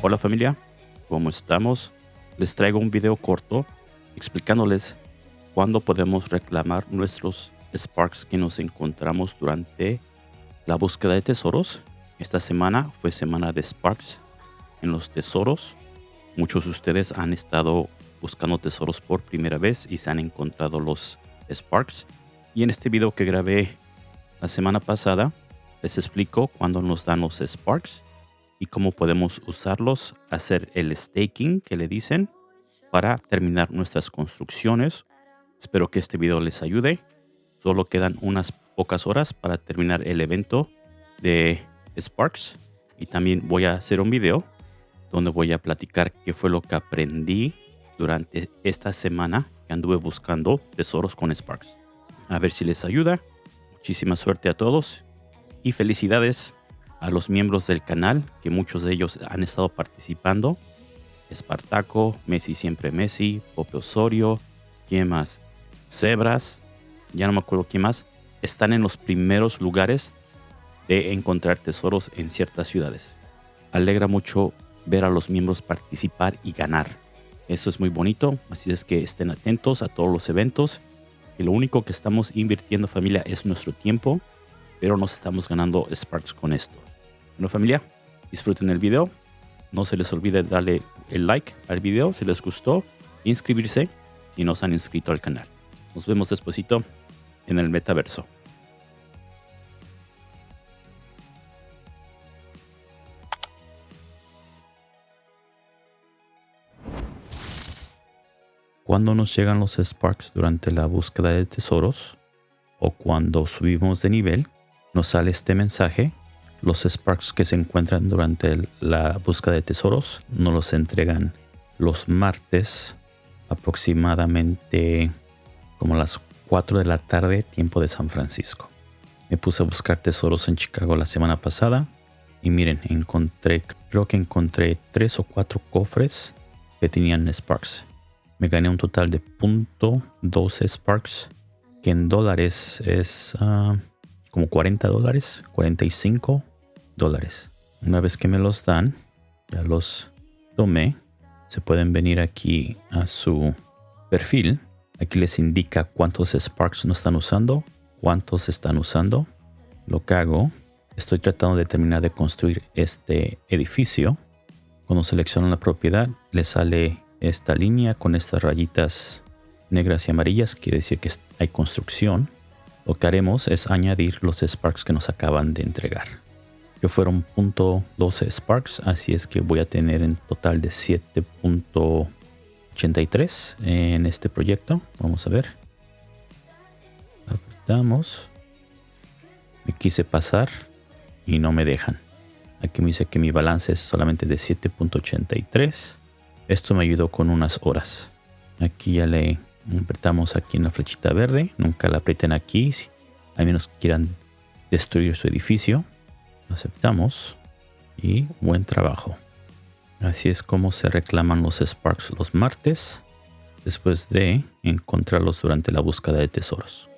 Hola familia, ¿cómo estamos? Les traigo un video corto explicándoles cuándo podemos reclamar nuestros Sparks que nos encontramos durante la búsqueda de tesoros. Esta semana fue semana de Sparks en los tesoros. Muchos de ustedes han estado buscando tesoros por primera vez y se han encontrado los Sparks. Y en este video que grabé la semana pasada, les explico cuándo nos dan los Sparks y cómo podemos usarlos, hacer el staking que le dicen para terminar nuestras construcciones. Espero que este video les ayude. Solo quedan unas pocas horas para terminar el evento de Sparks y también voy a hacer un video donde voy a platicar qué fue lo que aprendí durante esta semana que anduve buscando tesoros con Sparks. A ver si les ayuda. Muchísima suerte a todos y felicidades a los miembros del canal, que muchos de ellos han estado participando. Espartaco, Messi siempre Messi, Pope Osorio, ¿quién más? Zebras, ya no me acuerdo quién más. Están en los primeros lugares de encontrar tesoros en ciertas ciudades. Alegra mucho ver a los miembros participar y ganar. Eso es muy bonito, así es que estén atentos a todos los eventos. Y lo único que estamos invirtiendo familia es nuestro tiempo, pero nos estamos ganando Sparks con esto. Bueno familia, disfruten el video. No se les olvide darle el like al video si les gustó. Inscribirse si no se han inscrito al canal. Nos vemos despuesito en el metaverso. Cuando nos llegan los Sparks durante la búsqueda de tesoros o cuando subimos de nivel, nos sale este mensaje los Sparks que se encuentran durante la búsqueda de tesoros nos los entregan los martes aproximadamente como las 4 de la tarde tiempo de San Francisco. Me puse a buscar tesoros en Chicago la semana pasada y miren, encontré, creo que encontré 3 o 4 cofres que tenían Sparks. Me gané un total de .12 Sparks que en dólares es ah, como 40 dólares, 45 dólares. Una vez que me los dan, ya los tomé, se pueden venir aquí a su perfil. Aquí les indica cuántos Sparks no están usando, cuántos están usando. Lo que hago, estoy tratando de terminar de construir este edificio. Cuando seleccionan la propiedad, le sale esta línea con estas rayitas negras y amarillas. Quiere decir que hay construcción. Lo que haremos es añadir los Sparks que nos acaban de entregar que fueron .12 Sparks, así es que voy a tener en total de 7.83 en este proyecto. Vamos a ver. Apretamos. Me quise pasar y no me dejan. Aquí me dice que mi balance es solamente de 7.83. Esto me ayudó con unas horas. Aquí ya le apretamos aquí en la flechita verde, nunca la aprieten aquí, a menos quieran destruir su edificio. Aceptamos y buen trabajo. Así es como se reclaman los Sparks los martes, después de encontrarlos durante la búsqueda de tesoros.